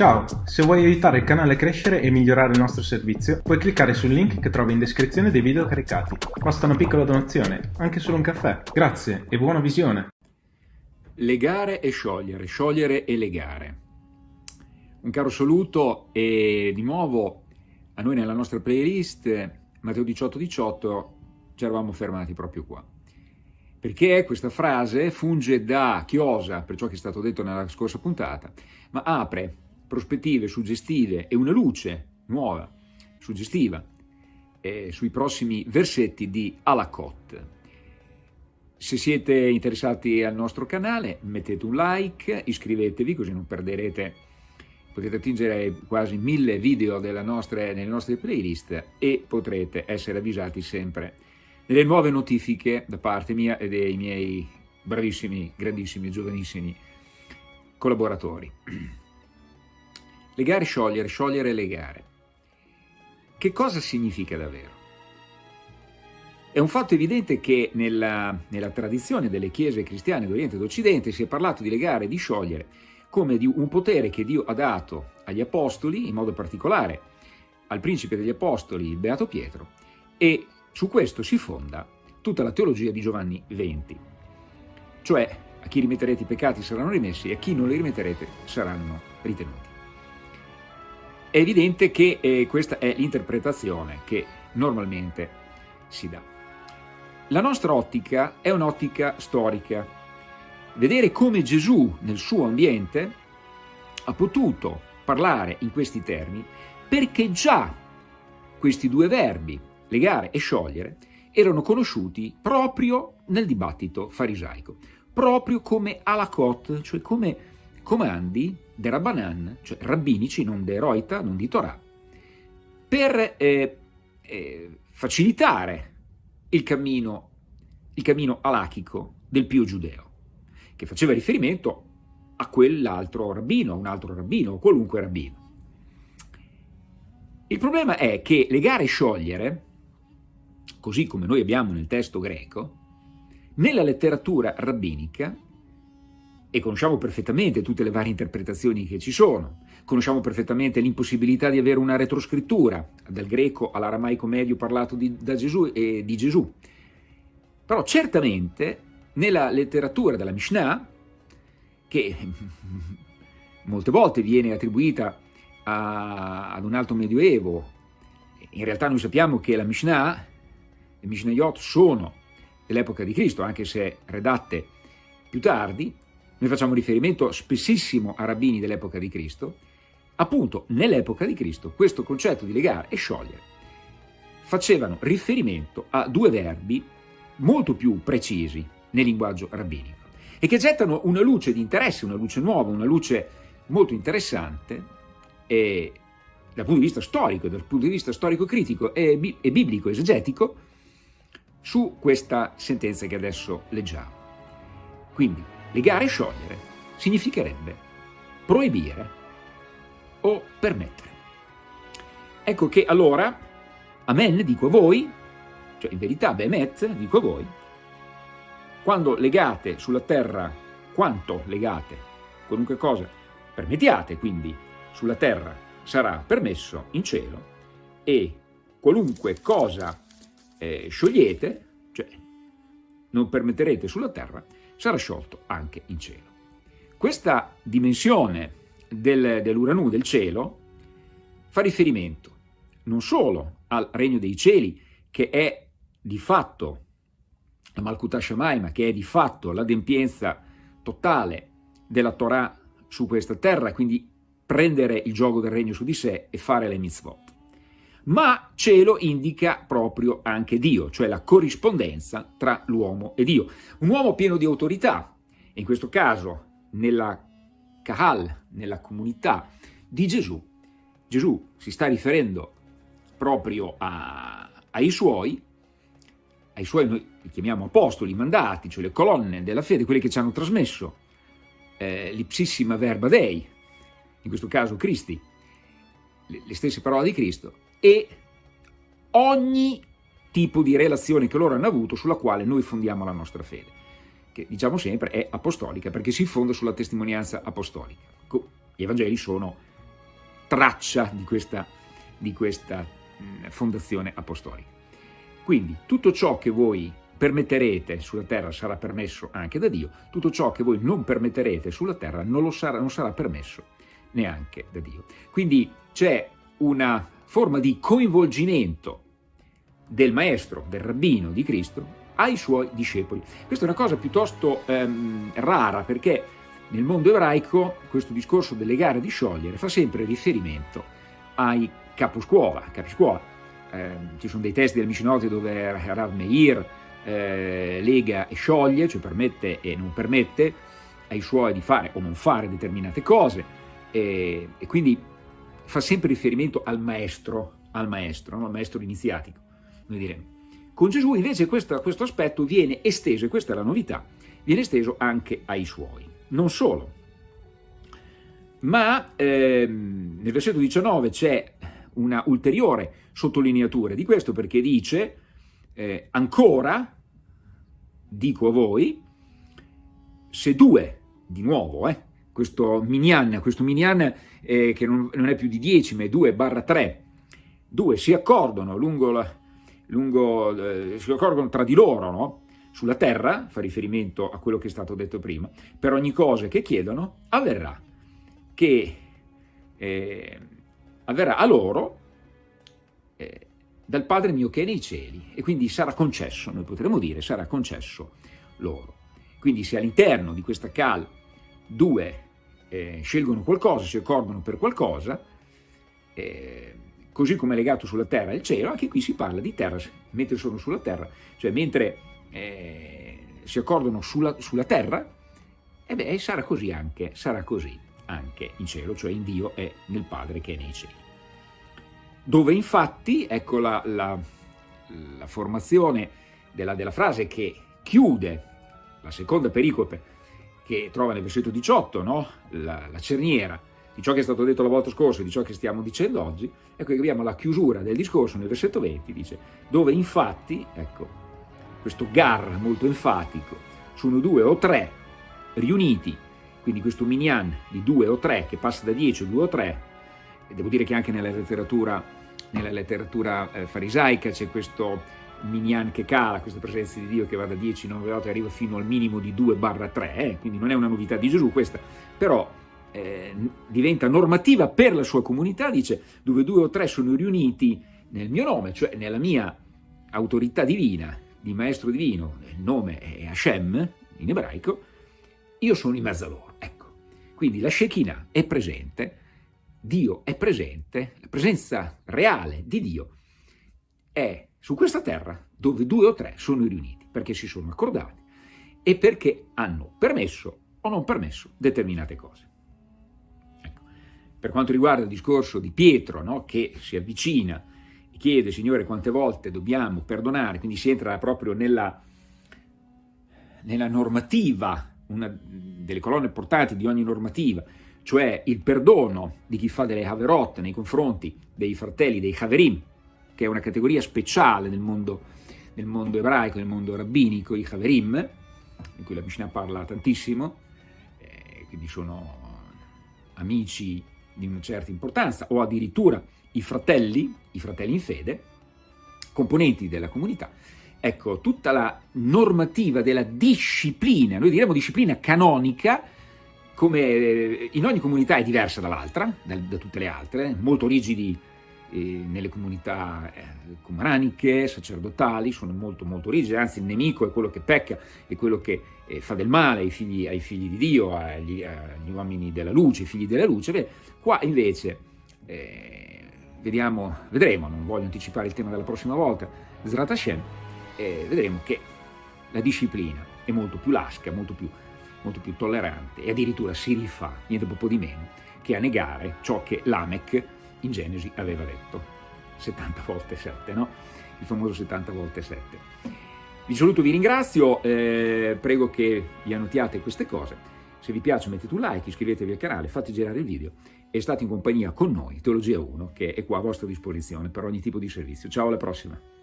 Ciao, se vuoi aiutare il canale a crescere e migliorare il nostro servizio, puoi cliccare sul link che trovi in descrizione dei video caricati. Basta una piccola donazione, anche solo un caffè. Grazie e buona visione! Legare e sciogliere, sciogliere e legare. Un caro saluto e di nuovo a noi nella nostra playlist Matteo 1818 ci eravamo fermati proprio qua. Perché questa frase funge da chiosa per ciò che è stato detto nella scorsa puntata, ma apre prospettive suggestive e una luce nuova, suggestiva, eh, sui prossimi versetti di Alakot. Se siete interessati al nostro canale mettete un like, iscrivetevi così non perderete, potete attingere quasi mille video nostre, nelle nostre playlist e potrete essere avvisati sempre delle nuove notifiche da parte mia e dei miei bravissimi, grandissimi, giovanissimi collaboratori. Legare, sciogliere, sciogliere, legare. Che cosa significa davvero? È un fatto evidente che nella, nella tradizione delle chiese cristiane d'Oriente e d'Occidente si è parlato di legare e di sciogliere come di un potere che Dio ha dato agli apostoli, in modo particolare al principe degli apostoli, il Beato Pietro, e su questo si fonda tutta la teologia di Giovanni XX, cioè a chi rimetterete i peccati saranno rimessi e a chi non li rimetterete saranno ritenuti. È evidente che eh, questa è l'interpretazione che normalmente si dà. La nostra ottica è un'ottica storica. Vedere come Gesù nel suo ambiente ha potuto parlare in questi termini perché già questi due verbi, legare e sciogliere, erano conosciuti proprio nel dibattito farisaico, proprio come alakot, cioè come comandi de Rabbanan, cioè rabbinici, non de Roita, non di Torah, per eh, eh, facilitare il cammino, il cammino alachico del pio giudeo, che faceva riferimento a quell'altro rabbino, a un altro rabbino, o qualunque rabbino. Il problema è che legare e sciogliere, così come noi abbiamo nel testo greco, nella letteratura rabbinica e conosciamo perfettamente tutte le varie interpretazioni che ci sono, conosciamo perfettamente l'impossibilità di avere una retroscrittura dal greco all'aramaico medio parlato di, Gesù e di Gesù. Però certamente nella letteratura della Mishnah, che molte volte viene attribuita a, ad un alto medioevo, in realtà noi sappiamo che la Mishnah, le Mishnayot sono dell'epoca di Cristo, anche se redatte più tardi, noi facciamo riferimento spessissimo a rabbini dell'epoca di Cristo, appunto nell'epoca di Cristo questo concetto di legare e sciogliere facevano riferimento a due verbi molto più precisi nel linguaggio rabbinico e che gettano una luce di interesse, una luce nuova, una luce molto interessante e, dal punto di vista storico, dal punto di vista storico-critico e, e biblico-esegetico su questa sentenza che adesso leggiamo. Quindi Legare e sciogliere significherebbe proibire o permettere. Ecco che allora, amen, dico a voi, cioè in verità bemet, dico a voi, quando legate sulla terra quanto legate qualunque cosa permettiate, quindi sulla terra sarà permesso in cielo e qualunque cosa eh, sciogliete, cioè non permetterete sulla terra, sarà sciolto anche in cielo. Questa dimensione del, dell'Uranu, del cielo, fa riferimento non solo al regno dei cieli, che è di fatto la Malkuta Shamaima, che è di fatto l'adempienza totale della Torah su questa terra, quindi prendere il gioco del regno su di sé e fare le mitzvot ma cielo indica proprio anche Dio, cioè la corrispondenza tra l'uomo e Dio. Un uomo pieno di autorità, in questo caso nella Kahal, nella comunità di Gesù. Gesù si sta riferendo proprio a, ai suoi, ai suoi noi li chiamiamo apostoli, mandati, cioè le colonne della fede, quelli che ci hanno trasmesso eh, l'ipsissima verba Dei, in questo caso Cristi, le, le stesse parole di Cristo, e ogni tipo di relazione che loro hanno avuto sulla quale noi fondiamo la nostra fede, che diciamo sempre è apostolica perché si fonda sulla testimonianza apostolica. Gli Evangeli sono traccia di questa, di questa mh, fondazione apostolica. Quindi tutto ciò che voi permetterete sulla terra sarà permesso anche da Dio, tutto ciò che voi non permetterete sulla terra non, sarà, non sarà permesso neanche da Dio. Quindi c'è una forma di coinvolgimento del maestro, del rabbino di Cristo ai suoi discepoli. Questa è una cosa piuttosto ehm, rara perché nel mondo ebraico questo discorso delle gare di sciogliere fa sempre riferimento ai caposcuola, capiscuola. Eh, ci sono dei testi del Mishnoti dove Rav Meir eh, lega e scioglie, cioè permette e non permette ai suoi di fare o non fare determinate cose e, e quindi fa sempre riferimento al maestro, al maestro, no? al maestro iniziatico, noi diremmo. Con Gesù invece questo, questo aspetto viene esteso, e questa è la novità, viene esteso anche ai suoi. Non solo, ma ehm, nel versetto 19 c'è una ulteriore sottolineatura di questo perché dice eh, ancora, dico a voi, se due, di nuovo, eh, questo minian, questo minian eh, che non, non, è più di 10 ma è 2 barra 3, due si accordano lungo la, lungo, eh, si accorgono tra di loro, no? sulla terra, fa riferimento a quello che è stato detto prima, per ogni cosa che chiedono avverrà, che eh, avverrà a loro eh, dal Padre mio che è nei cieli e quindi sarà concesso, noi potremmo dire, sarà concesso loro. Quindi se all'interno di questa cal due eh, scelgono qualcosa, si accordano per qualcosa, eh, così come è legato sulla terra il cielo, anche qui si parla di terra, mentre sono sulla terra, cioè mentre eh, si accordano sulla, sulla terra, e beh, sarà così anche, sarà così anche in cielo, cioè in Dio e nel Padre che è nei cieli. Dove infatti, ecco la, la, la formazione della, della frase che chiude la seconda pericope che trova nel versetto 18, no? la, la cerniera, di ciò che è stato detto la volta scorsa e di ciò che stiamo dicendo oggi, ecco che abbiamo la chiusura del discorso nel versetto 20, dice, dove infatti, ecco, questo gar molto enfatico, sono due o tre riuniti, quindi questo minyan di due o tre che passa da dieci o due o tre, e devo dire che anche nella letteratura, nella letteratura eh, farisaica c'è questo minyan che cala, questa presenza di Dio che va da 10, 9 volte e arriva fino al minimo di 2 barra 3, eh? quindi non è una novità di Gesù questa, però eh, diventa normativa per la sua comunità, dice dove due o tre sono riuniti nel mio nome, cioè nella mia autorità divina, di maestro divino, il nome è Hashem in ebraico, io sono in mezzo a loro. Ecco, quindi la Shekinah è presente, Dio è presente, la presenza reale di Dio è su questa terra dove due o tre sono riuniti, perché si sono accordati e perché hanno permesso o non permesso determinate cose. Per quanto riguarda il discorso di Pietro, no, che si avvicina e chiede, Signore, quante volte dobbiamo perdonare, quindi si entra proprio nella, nella normativa, una delle colonne portanti di ogni normativa, cioè il perdono di chi fa delle haverot nei confronti dei fratelli, dei haverim, che è una categoria speciale nel mondo, nel mondo ebraico, nel mondo rabbinico, i haverim, in cui la Mishnah parla tantissimo, eh, quindi sono amici di una certa importanza, o addirittura i fratelli, i fratelli in fede, componenti della comunità, ecco, tutta la normativa della disciplina, noi diremmo disciplina canonica, come eh, in ogni comunità è diversa dall'altra, da, tutte le altre, molto rigidi eh, nelle comunità eh, comunaniche, sacerdotali, sono molto molto rigide, anzi il nemico è quello che pecca, è quello che eh, fa del male ai figli, ai figli di Dio, agli, agli, uomini della luce, ai figli della luce, Beh, qua invece eh, vediamo, vedremo, non voglio anticipare il tema della prossima volta, Zrat Hashem, eh, vedremo che la disciplina è molto più lasca, molto più, molto più tollerante e addirittura si rifà, niente po' di meno, che a negare ciò che Lamech in Genesi aveva detto. 70 volte 7, no? Il famoso 70 volte 7. Vi saluto, vi ringrazio, eh, prego che vi annotiate queste cose. Se vi piace mettete un like, iscrivetevi al canale, fate girare il video e state in compagnia con noi, Teologia 1, che è qua a vostra disposizione per ogni tipo di servizio. Ciao, alla prossima!